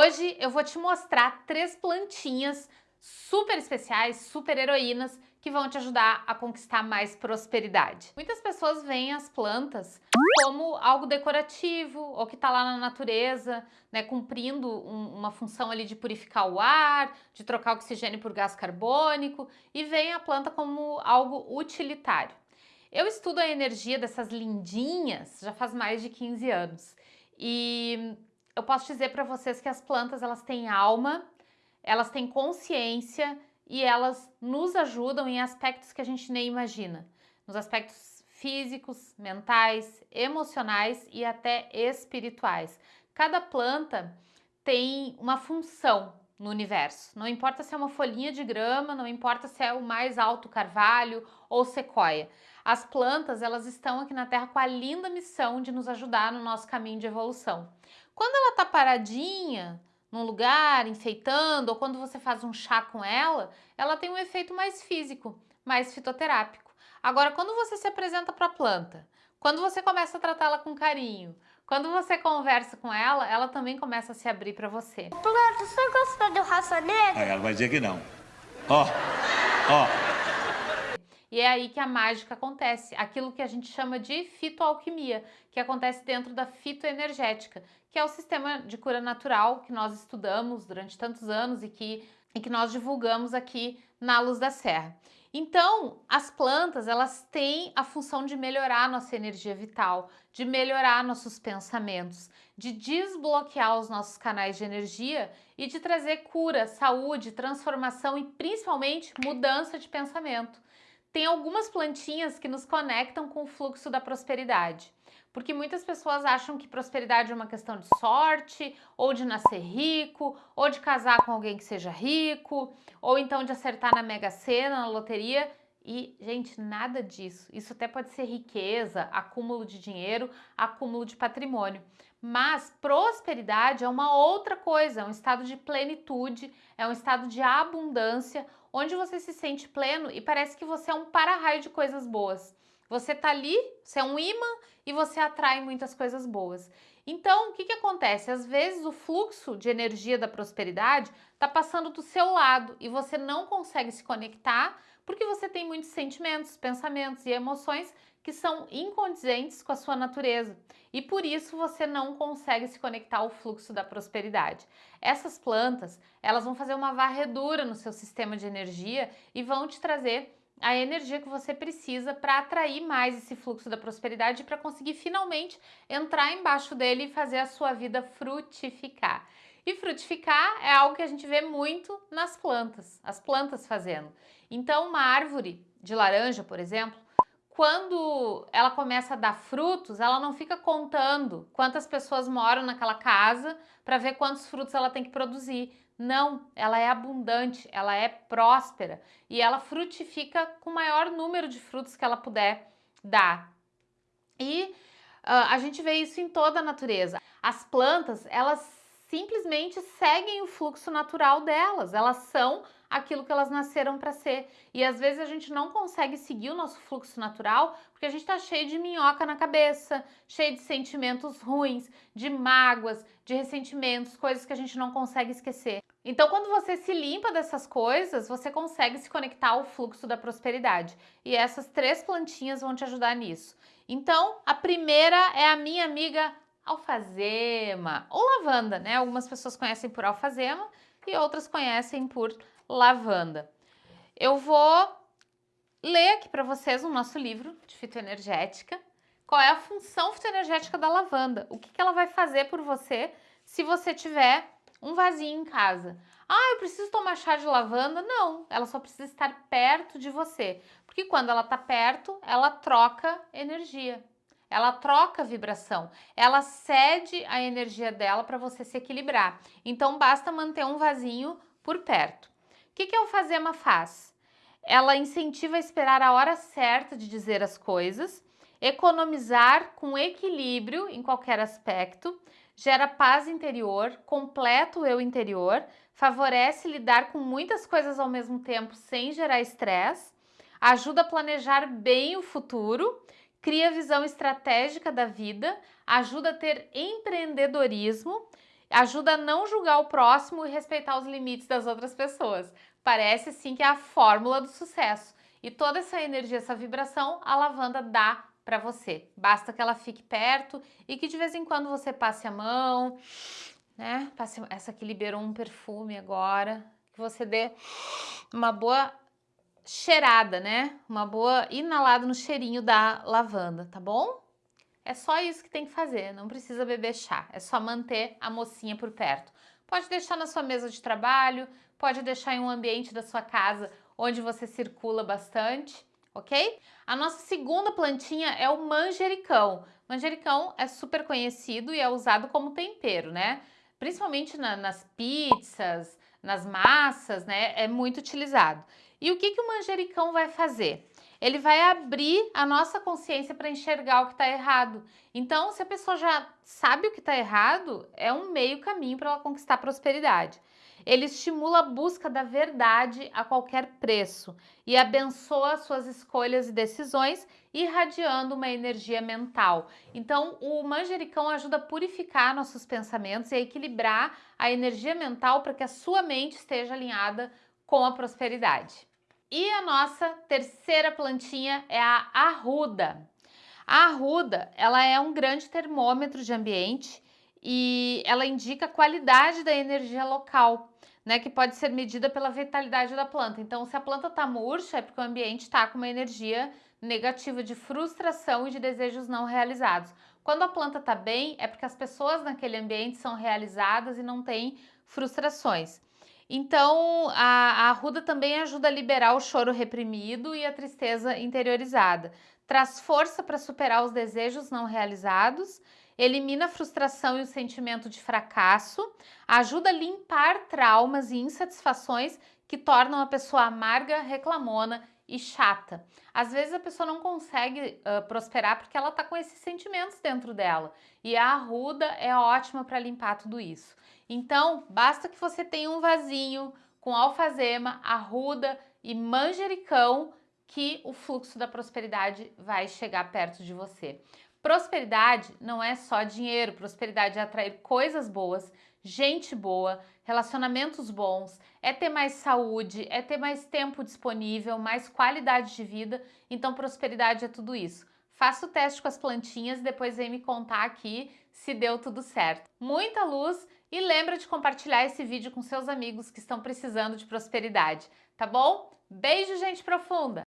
Hoje eu vou te mostrar três plantinhas super especiais, super heroínas, que vão te ajudar a conquistar mais prosperidade. Muitas pessoas veem as plantas como algo decorativo ou que está lá na natureza, né, cumprindo um, uma função ali de purificar o ar, de trocar oxigênio por gás carbônico e veem a planta como algo utilitário. Eu estudo a energia dessas lindinhas já faz mais de 15 anos e eu posso dizer para vocês que as plantas elas têm alma, elas têm consciência e elas nos ajudam em aspectos que a gente nem imagina, nos aspectos físicos, mentais, emocionais e até espirituais. Cada planta tem uma função no universo. Não importa se é uma folhinha de grama, não importa se é o mais alto carvalho ou sequoia. As plantas, elas estão aqui na Terra com a linda missão de nos ajudar no nosso caminho de evolução. Quando ela tá paradinha num lugar, enfeitando, ou quando você faz um chá com ela, ela tem um efeito mais físico, mais fitoterápico. Agora, quando você se apresenta para a planta, quando você começa a tratá-la com carinho, quando você conversa com ela, ela também começa a se abrir para você. Planta, você gostou do raça negra? Aí ela vai dizer que não. Ó, ó. E é aí que a mágica acontece, aquilo que a gente chama de fitoalquimia, que acontece dentro da fitoenergética, que é o sistema de cura natural que nós estudamos durante tantos anos e que, e que nós divulgamos aqui na Luz da Serra. Então, as plantas, elas têm a função de melhorar nossa energia vital, de melhorar nossos pensamentos, de desbloquear os nossos canais de energia e de trazer cura, saúde, transformação e principalmente mudança de pensamento tem algumas plantinhas que nos conectam com o fluxo da prosperidade. Porque muitas pessoas acham que prosperidade é uma questão de sorte, ou de nascer rico, ou de casar com alguém que seja rico, ou então de acertar na Mega Sena, na loteria. E, gente, nada disso. Isso até pode ser riqueza, acúmulo de dinheiro, acúmulo de patrimônio. Mas prosperidade é uma outra coisa, é um estado de plenitude, é um estado de abundância, onde você se sente pleno e parece que você é um para-raio de coisas boas. Você tá ali, você é um imã e você atrai muitas coisas boas. Então, o que, que acontece? Às vezes o fluxo de energia da prosperidade está passando do seu lado e você não consegue se conectar porque você tem muitos sentimentos, pensamentos e emoções que são incondizentes com a sua natureza e por isso você não consegue se conectar ao fluxo da prosperidade. Essas plantas, elas vão fazer uma varredura no seu sistema de energia e vão te trazer a energia que você precisa para atrair mais esse fluxo da prosperidade para conseguir finalmente entrar embaixo dele e fazer a sua vida frutificar. E frutificar é algo que a gente vê muito nas plantas, as plantas fazendo. Então, uma árvore de laranja, por exemplo, quando ela começa a dar frutos, ela não fica contando quantas pessoas moram naquela casa para ver quantos frutos ela tem que produzir. Não, ela é abundante, ela é próspera e ela frutifica com o maior número de frutos que ela puder dar. E uh, a gente vê isso em toda a natureza. As plantas, elas simplesmente seguem o fluxo natural delas, elas são aquilo que elas nasceram para ser. E às vezes a gente não consegue seguir o nosso fluxo natural porque a gente está cheio de minhoca na cabeça, cheio de sentimentos ruins, de mágoas, de ressentimentos, coisas que a gente não consegue esquecer. Então, quando você se limpa dessas coisas, você consegue se conectar ao fluxo da prosperidade. E essas três plantinhas vão te ajudar nisso. Então, a primeira é a minha amiga alfazema ou lavanda, né? Algumas pessoas conhecem por alfazema e outras conhecem por lavanda. Eu vou ler aqui para vocês o nosso livro de fitoenergética. Qual é a função fitoenergética da lavanda? O que, que ela vai fazer por você se você tiver um vasinho em casa? Ah, eu preciso tomar chá de lavanda? Não, ela só precisa estar perto de você. Porque quando ela está perto, ela troca energia ela troca vibração, ela cede a energia dela para você se equilibrar. Então basta manter um vasinho por perto. Que, que a alfazema faz? Ela incentiva a esperar a hora certa de dizer as coisas, economizar com equilíbrio em qualquer aspecto, gera paz interior, completa o eu interior, favorece lidar com muitas coisas ao mesmo tempo sem gerar estresse, ajuda a planejar bem o futuro cria visão estratégica da vida, ajuda a ter empreendedorismo ajuda a não julgar o próximo e respeitar os limites das outras pessoas. Parece sim que é a fórmula do sucesso. E toda essa energia, essa vibração, a lavanda dá para você. Basta que ela fique perto e que de vez em quando você passe a mão, né? Passe, essa aqui liberou um perfume agora, que você dê uma boa cheirada, né? Uma boa inalada no cheirinho da lavanda, tá bom? É só isso que tem que fazer, não precisa beber chá, é só manter a mocinha por perto. Pode deixar na sua mesa de trabalho, pode deixar em um ambiente da sua casa onde você circula bastante, ok? A nossa segunda plantinha é o manjericão. Manjericão é super conhecido e é usado como tempero, né? Principalmente na, nas pizzas, nas massas, né? É muito utilizado. E o que, que o manjericão vai fazer? Ele vai abrir a nossa consciência para enxergar o que está errado. Então, se a pessoa já sabe o que está errado, é um meio caminho para ela conquistar prosperidade. Ele estimula a busca da verdade a qualquer preço e abençoa suas escolhas e decisões, irradiando uma energia mental. Então, o manjericão ajuda a purificar nossos pensamentos e a equilibrar a energia mental para que a sua mente esteja alinhada com a prosperidade. E a nossa terceira plantinha é a arruda. A arruda, ela é um grande termômetro de ambiente e ela indica a qualidade da energia local, né, que pode ser medida pela vitalidade da planta. Então, se a planta está murcha, é porque o ambiente está com uma energia negativa de frustração e de desejos não realizados. Quando a planta está bem, é porque as pessoas naquele ambiente são realizadas e não têm frustrações. Então, a, a arruda também ajuda a liberar o choro reprimido e a tristeza interiorizada. Traz força para superar os desejos não realizados, elimina a frustração e o sentimento de fracasso, ajuda a limpar traumas e insatisfações que tornam a pessoa amarga, reclamona e chata. Às vezes a pessoa não consegue uh, prosperar porque ela está com esses sentimentos dentro dela. E a arruda é ótima para limpar tudo isso. Então, basta que você tenha um vasinho com alfazema, arruda e manjericão que o fluxo da prosperidade vai chegar perto de você. Prosperidade não é só dinheiro, prosperidade é atrair coisas boas, gente boa, relacionamentos bons, é ter mais saúde, é ter mais tempo disponível, mais qualidade de vida, então prosperidade é tudo isso. Faça o teste com as plantinhas, depois vem me contar aqui se deu tudo certo. Muita luz e lembra de compartilhar esse vídeo com seus amigos que estão precisando de prosperidade, tá bom? Beijo, gente profunda!